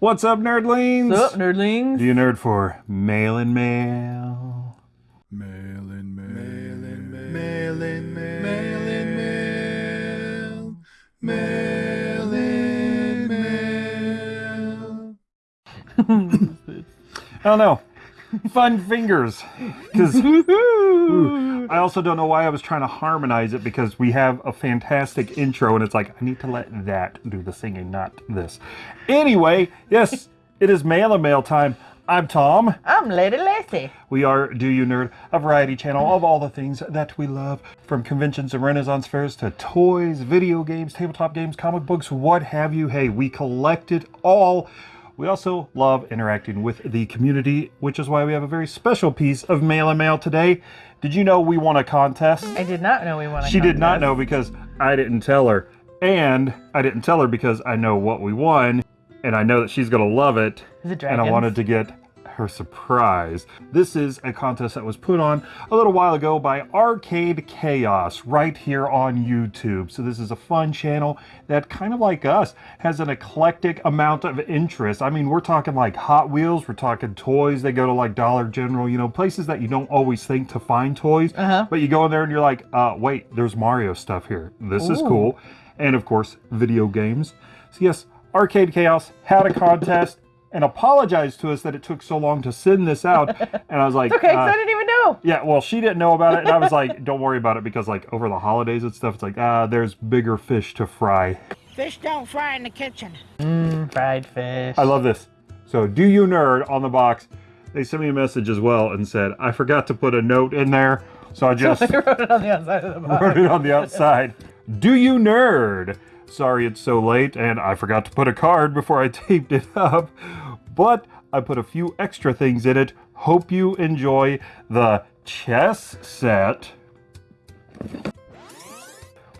What's up, nerdlings? What's up, nerdlings? Do you nerd for mail and mail? Mail in mail. Mail in mail. Mail in mail. Mail in mail. I don't know. Fun fingers. Because I also don't know why I was trying to harmonize it because we have a fantastic intro and it's like, I need to let that do the singing, not this. Anyway, yes, it is mail and mail time. I'm Tom. I'm Lady Lacy. We are Do You Nerd, a variety channel of all the things that we love, from conventions and renaissance fairs to toys, video games, tabletop games, comic books, what have you. Hey, we collect it all. We also love interacting with the community, which is why we have a very special piece of mail and mail today. Did you know we won a contest? I did not know we won a She did not know because I didn't tell her. And I didn't tell her because I know what we won, and I know that she's going to love it. Is it And I wanted to get her surprise. This is a contest that was put on a little while ago by Arcade Chaos right here on YouTube. So this is a fun channel that kind of like us has an eclectic amount of interest. I mean, we're talking like Hot Wheels, we're talking toys. They go to like Dollar General, you know, places that you don't always think to find toys. Uh-huh. But you go in there and you're like, uh, wait, there's Mario stuff here. This is cool. And of course, video games. So yes, Arcade Chaos had a contest and apologized to us that it took so long to send this out. And I was like, Okay, 'cause uh, I didn't even know. yeah, well, she didn't know about it. And I was like, don't worry about it because like over the holidays and stuff, it's like, ah, there's bigger fish to fry. Fish don't fry in the kitchen. Mm, fried fish. I love this. So do you nerd on the box? They sent me a message as well and said, I forgot to put a note in there. So I just I wrote it on the outside of the box. wrote it on the outside. Do you nerd? Sorry it's so late and I forgot to put a card before I taped it up. But I put a few extra things in it. Hope you enjoy the chess set.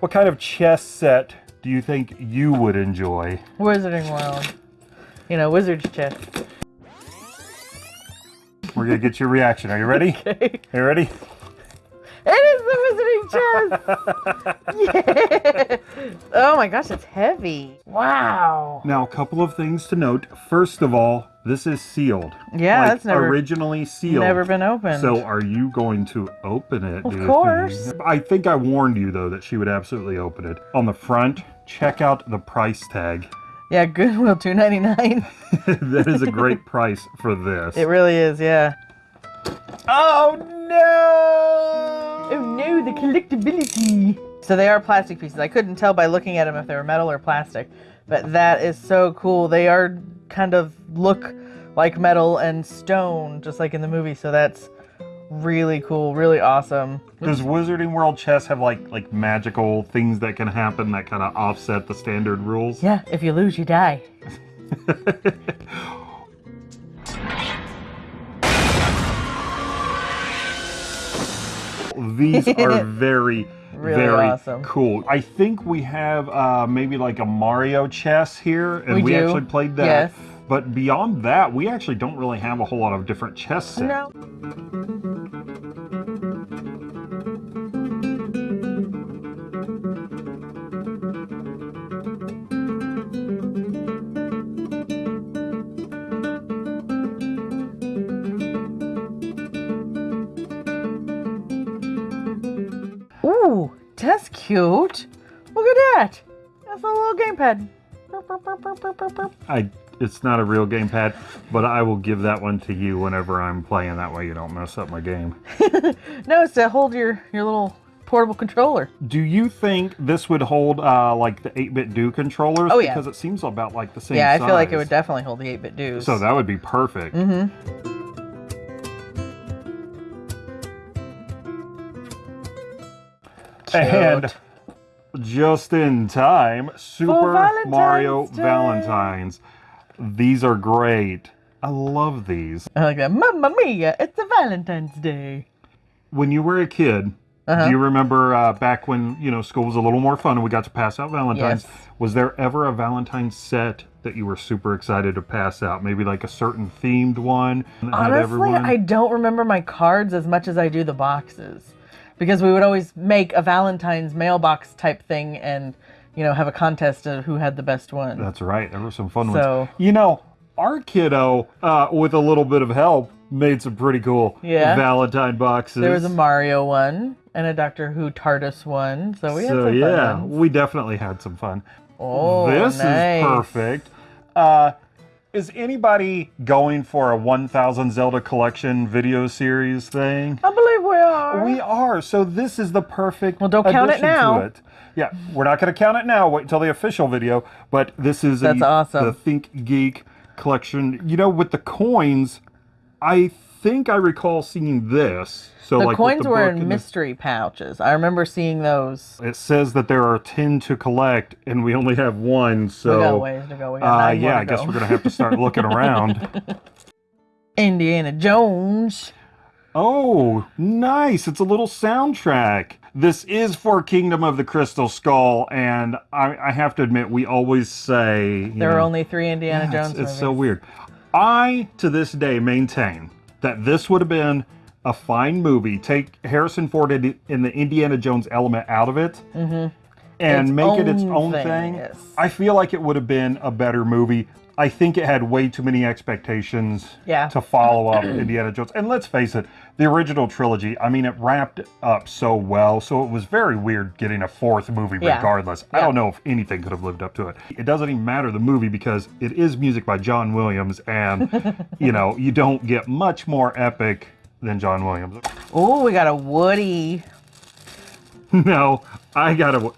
What kind of chess set do you think you would enjoy? Wizarding World. You know, wizard's chess. We're gonna get your reaction. Are you ready? Okay. You ready? The wizarding chest! yeah! Oh my gosh, it's heavy. Wow. Now, a couple of things to note. First of all, this is sealed. Yeah, Like, that's never originally sealed. never been opened. So, are you going to open it? Of course. think? I think I warned you though that she would absolutely open it. On the front, check out the price tag. yeah, Goodwill two ninety nine. that is a great price for this. It really is, yeah. oh no! The collectability. So they are plastic pieces. I couldn't tell by looking at them if they were metal or plastic, but that is so cool. They are kind of look like metal and stone, just like in the movie. So that's really cool, really awesome. Does Wizarding World chess have like like magical things that can happen that kind of offset the standard rules? Yeah, if you lose, you die. These are very, Really very awesome. cool. I think we have uh, maybe like a Mario chess here, and We we, actually played that. Yes. But beyond that, we actually don't really have a whole lot of different chess sets. No. Cute. Look at that. That's a little gamepad. I, it's not a real gamepad, but I will give that one to you whenever I'm playing. That way you don't mess up my game. No, it's to hold your, your little portable controller. Do you think this would hold uh, like the 8BitDo controllers? Oh, yeah. Because it seems about like the same yeah, I feel like it would definitely hold the 8BitDos. So that would be perfect. Mm-hmm. And just in time, Super Valentine's Mario Day. Valentines. These are great. I love these. I like that. Mamma mia, it's a Valentine's Day. When you were a kid, Uh-huh. do you remember uh, back when you know school was a little more fun and we got to pass out Valentines? Yes. Was there ever a Valentine's set that you were super excited to pass out? Maybe like a certain themed one Honestly. I don't remember my cards as much as I do the boxes. Because we would always make a Valentine's mailbox type thing and, you know, have a contest of who had the best one. That's right. There were some fun So- ones. You know, our kiddo, uh, with a little bit of help, made some pretty cool Yeah. Valentine boxes. There was a Mario one and a Doctor Who TARDIS one. So we had so some fun yeah, ones. we definitely had some fun. Oh, this nice. is perfect. Uh, is anybody going for a 1000 Zelda collection video series thing? I believe we are. We are. So this is the perfect. Well, don't count it now. it. Yeah, we're not going to count it now. Wait until the official video. But this is That's a, awesome. the ThinkGeek collection. You know, with the coins, I think I recall seeing this. So the like coins the were in and the- mystery pouches. I remember seeing those. It says that there are ten to collect, and we only have one. So we got ways to go. We got uh, yeah, I guess we're gonna have to start looking around. Indiana Jones. Oh, nice! It's a little soundtrack. This is for Kingdom of the Crystal Skull, and I, I have to admit, we always say There are only three Indiana yeah, Jones It's, it's so weird. I, to this day, maintain that this would have been a fine movie. Take Harrison Ford in in the Indiana Jones element out of it, mm-hmm. and Its make it its own own thing, thing. yes. I feel like it would have been a better movie. I think it had way too many expectations Yeah. to follow up Indiana Jones. And let's face it, the original trilogy, I mean, it wrapped up so well. So it was very weird getting a fourth movie Yeah. regardless. I don't know if anything could have lived up to it. It doesn't even matter the movie because it is music by John Williams. And, you know, you don't get much more epic than John Williams. Oh, we got a Woody. no, I got a.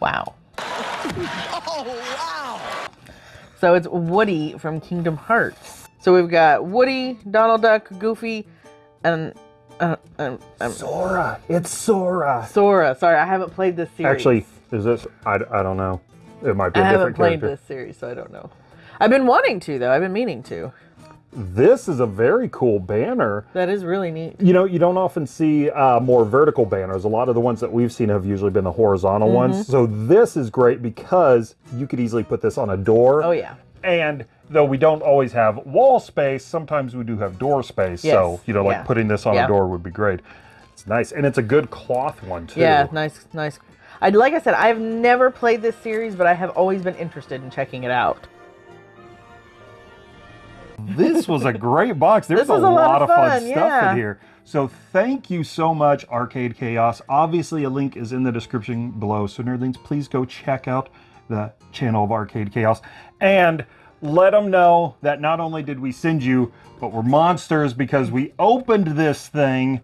Wow. oh, wow. So it's Woody from Kingdom Hearts. So we've got Woody, Donald Duck, Goofy, and uh, um, um, Sora. It's Sora. Sora. Sorry, I haven't played this series. Actually, is this? I, I don't know. It might be I a haven't different played character. this series, so I don't know. I've been wanting to, though. I've been meaning to. This is a very cool banner. That is really neat. You know, you don't often see uh, more vertical banners. A lot of the ones that we've seen have usually been the horizontal Mm-hmm. ones. So this is great because you could easily put this on a door. Oh, yeah. And though we don't always have wall space, sometimes we do have door space. So, you know, like yeah. putting this on Yeah. a door would be great. It's nice. And it's a good cloth one, too. Yeah, nice, nice. I like I said, I've never played this series, but I have always been interested in checking it out. This was a great box. There's a a lot, lot of fun, fun, stuff yeah. in here. So thank you so much, Arcade Chaos. Obviously, a link is in the description below. So nerdlings, please go check out the channel of Arcade Chaos and let them know that not only did we send you, but we're monsters because we opened this thing.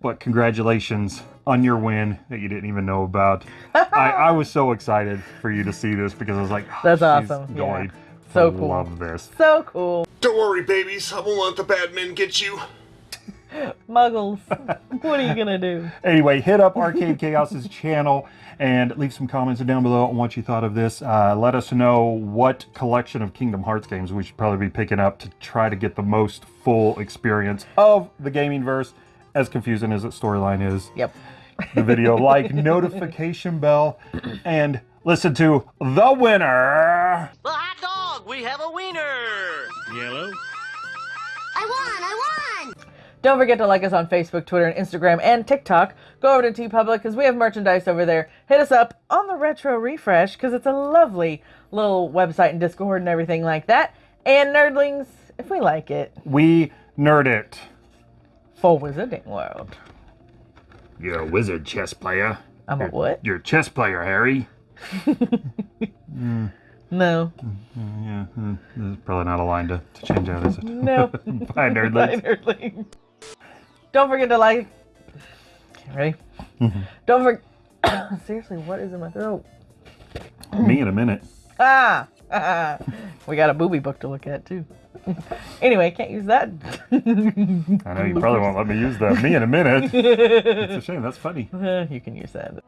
But congratulations on your win that you didn't even know about. I, I was so excited for you to see this because I was like, "Oh, That's awesome, yeah. Going So to cool. love this. So cool. Don't worry, babies. I won't let the bad men get you. Muggles. what are you going to do? Anyway, hit up Arcade Chaos's channel and leave some comments down below on what you thought of this. Uh, let us know what collection of Kingdom Hearts games we should probably be picking up to try to get the most full experience of the gaming verse, as confusing as its storyline is. Yep. The video, like, notification bell, and listen to the winner. The hot dog, we have a wiener. Yellow. I won! I won! Don't forget to like us on Facebook, Twitter, and Instagram, and TikTok. Go over to TeePublic because we have merchandise over there. Hit us up on the Retro Refresh because it's a lovely little website and Discord and everything like that. And Nerdlings, if we like it, We nerd it. for Wizarding World. You're a wizard chess player. I'm a what? You're a chess player, Harry. No. Yeah, hmm, there's probably not a line to, to change out, is it? No. Bye, Bye, nerdlings. Nerdlings. Don't forget to like. Okay, ready? Don't forget. Seriously, what is in my throat? Me in a minute. Ah! we got a booby book to look at too. anyway, can't use that. I know you probably won't let me use that. Me in a minute. It's a shame. That's funny. you can use that.